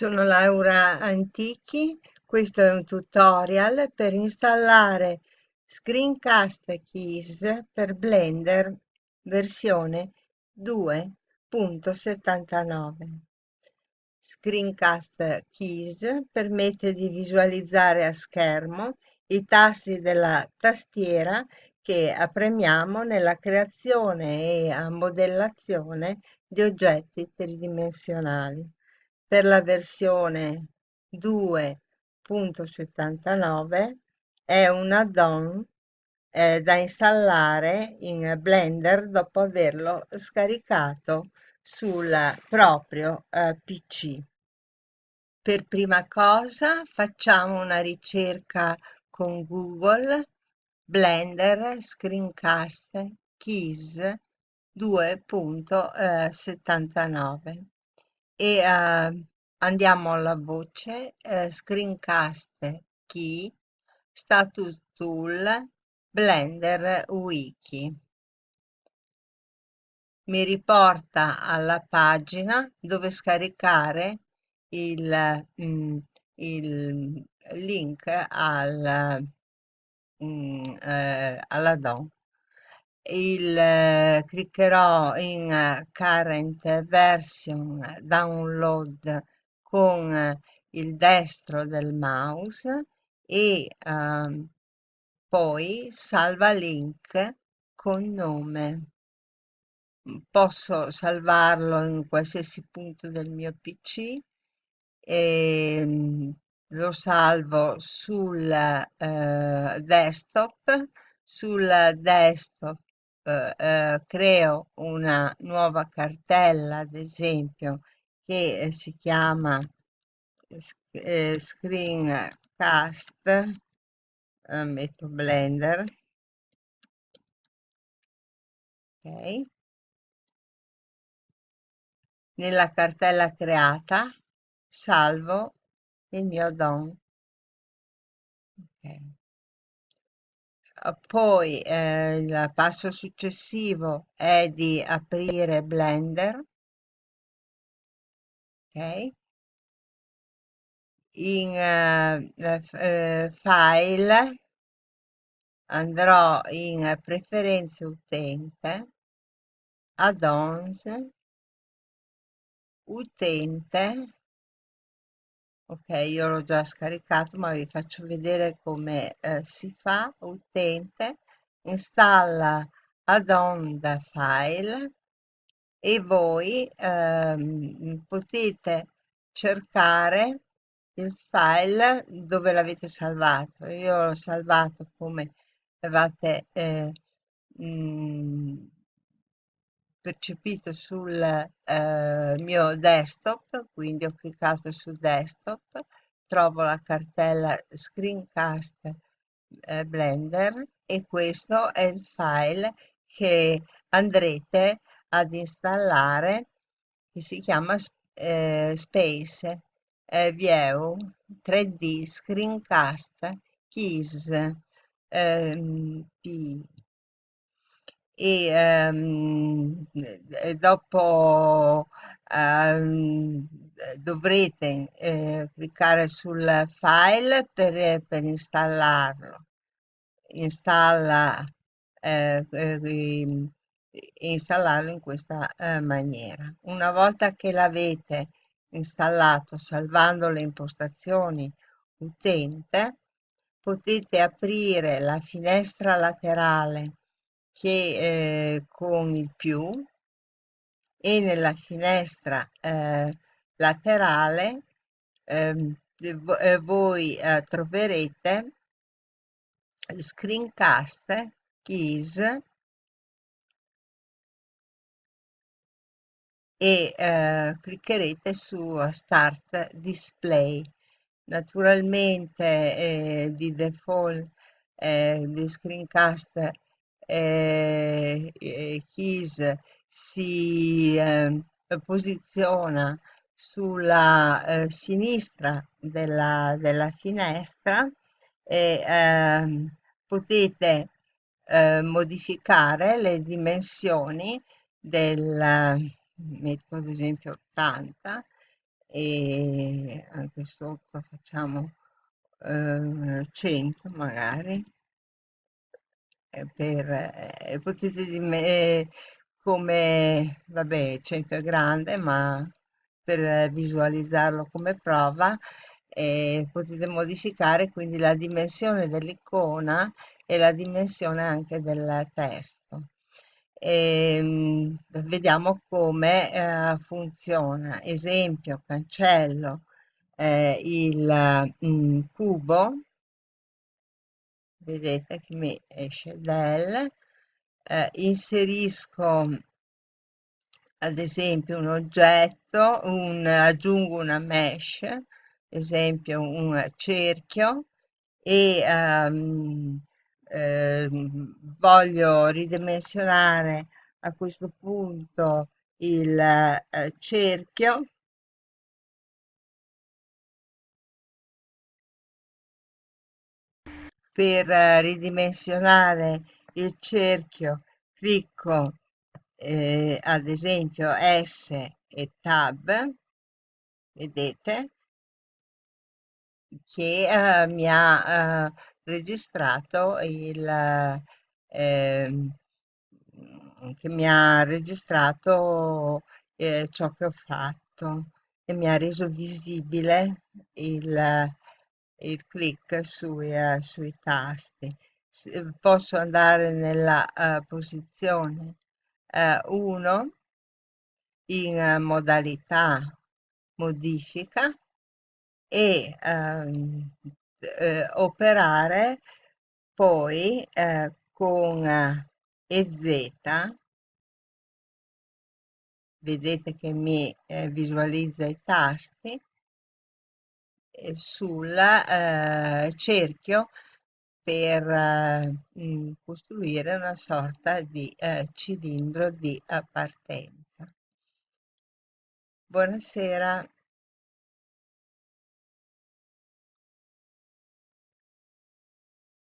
Sono Laura Antichi, questo è un tutorial per installare Screencast Keys per Blender versione 2.79. Screencast Keys permette di visualizzare a schermo i tasti della tastiera che premiamo nella creazione e modellazione di oggetti tridimensionali per la versione 2.79 è un add-on eh, da installare in Blender dopo averlo scaricato sul proprio eh, PC. Per prima cosa facciamo una ricerca con Google Blender Screencast Keys 2.79 e uh, andiamo alla voce uh, screencast key status tool blender wiki. Mi riporta alla pagina dove scaricare il, mm, il link al, mm, eh, all'addon il, eh, cliccherò in eh, current version download con eh, il destro del mouse e ehm, poi salva link con nome. Posso salvarlo in qualsiasi punto del mio PC e ehm, lo salvo sul eh, desktop. Sul desktop eh, eh, creo una nuova cartella, ad esempio, che eh, si chiama eh, screencast, metto Blender, ok, nella cartella creata salvo il mio DOM. Okay. Poi eh, il passo successivo è di aprire Blender. Ok. In eh, eh, file andrò in preferenze utente, add-ons, utente ok io l'ho già scaricato ma vi faccio vedere come eh, si fa. Utente installa add-on da file e voi ehm, potete cercare il file dove l'avete salvato. Io l'ho salvato come avete eh, mh, mm, percepito sul eh, mio desktop, quindi ho cliccato su desktop, trovo la cartella screencast eh, Blender e questo è il file che andrete ad installare che si chiama eh, Space eh, View 3D Screencast Keys ehm, P e ehm, dopo ehm, dovrete eh, cliccare sul file per, per installarlo. Installa, eh, eh, installarlo in questa eh, maniera. Una volta che l'avete installato salvando le impostazioni utente, potete aprire la finestra laterale che eh, con il più e nella finestra eh, laterale ehm, eh, voi eh, troverete screencast keys e eh, cliccherete su start display. Naturalmente eh, di default eh, di screencast eh, Keys si eh, posiziona sulla eh, sinistra della, della, finestra e ehm, potete eh, modificare le dimensioni del metto ad esempio 80 e anche sotto facciamo eh, 100 magari. eh, per, eh, potete dirmi eh, come, vabbè, 100 è grande, ma per visualizzarlo come prova, eh, potete modificare quindi la dimensione dell'icona e la dimensione anche del testo. E, vediamo come eh, funziona. Esempio, cancello eh, il mm, cubo vedete che mi esce del, eh, inserisco ad esempio un oggetto, un, aggiungo una mesh, ad esempio un cerchio e ehm, ehm, voglio ridimensionare a questo punto il eh, cerchio per eh, ridimensionare il cerchio clicco eh, ad esempio S e Tab, vedete? Che eh, mi ha eh, registrato il ehm, che mi ha registrato eh, ciò che ho fatto e mi ha reso visibile il, il click sui, eh, sui tasti. S- Posso andare nella eh, posizione 1 in eh, modalità modifica e ehm, eh, operare poi eh, con eh, EZ, vedete che mi eh, visualizza i tasti, eh, sul eh, cerchio per eh, mh, costruire una sorta di eh, cilindro di eh, partenza. Buonasera.